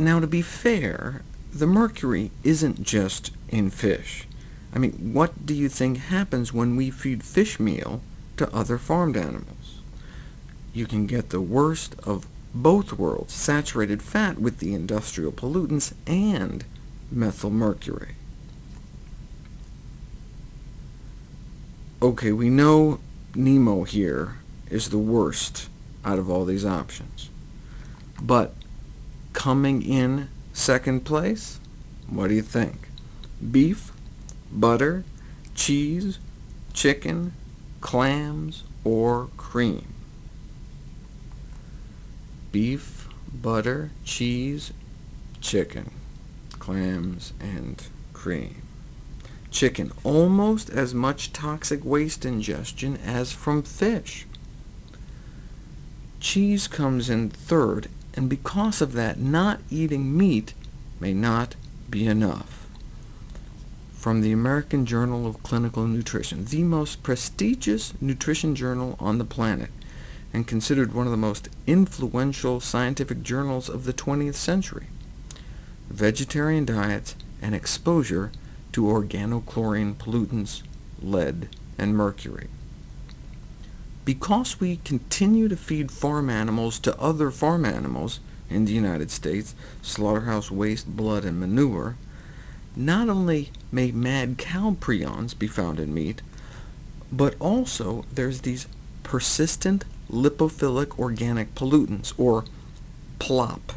Now, to be fair, the mercury isn't just in fish. I mean, what do you think happens when we feed fish meal to other farmed animals? You can get the worst of both worlds, saturated fat with the industrial pollutants and methylmercury. OK, we know Nemo here is the worst out of all these options. But coming in second place, what do you think? Beef, butter, cheese, chicken, clams, or cream? Beef, butter, cheese, chicken, clams, and cream. Chicken, almost as much toxic waste ingestion as from fish. Cheese comes in third, and because of that, not eating meat may not be enough. From the American Journal of Clinical Nutrition, the most prestigious nutrition journal on the planet, and considered one of the most influential scientific journals of the 20th century. Vegetarian diets and exposure to organochlorine pollutants, lead, and mercury. Because we continue to feed farm animals to other farm animals in the United States, slaughterhouse waste, blood, and manure, not only may mad cow prions be found in meat, but also there's these persistent lipophilic organic pollutants, or PLOP,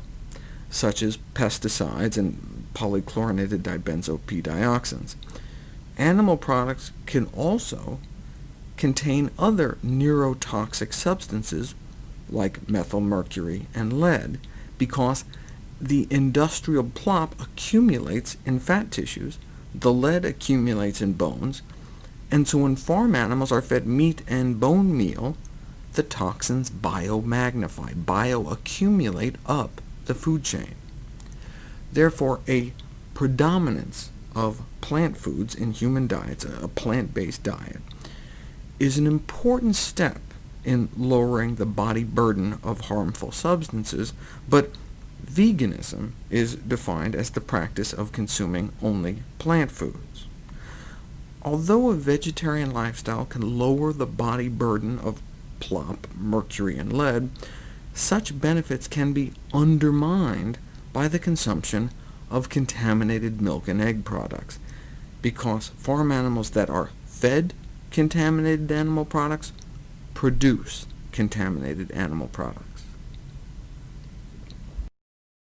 such as pesticides and polychlorinated dibenzo p-dioxins. Animal products can also contain other neurotoxic substances, like methylmercury and lead, because the industrial plop accumulates in fat tissues, the lead accumulates in bones, and so when farm animals are fed meat and bone meal, the toxins biomagnify, bioaccumulate up the food chain. Therefore, a predominance of plant foods in human diets, a plant-based diet, is an important step in lowering the body burden of harmful substances, but veganism is defined as the practice of consuming only plant foods. Although a vegetarian lifestyle can lower the body burden of plop, mercury, and lead, such benefits can be undermined by the consumption of contaminated milk and egg products, because farm animals that are fed contaminated animal products produce contaminated animal products.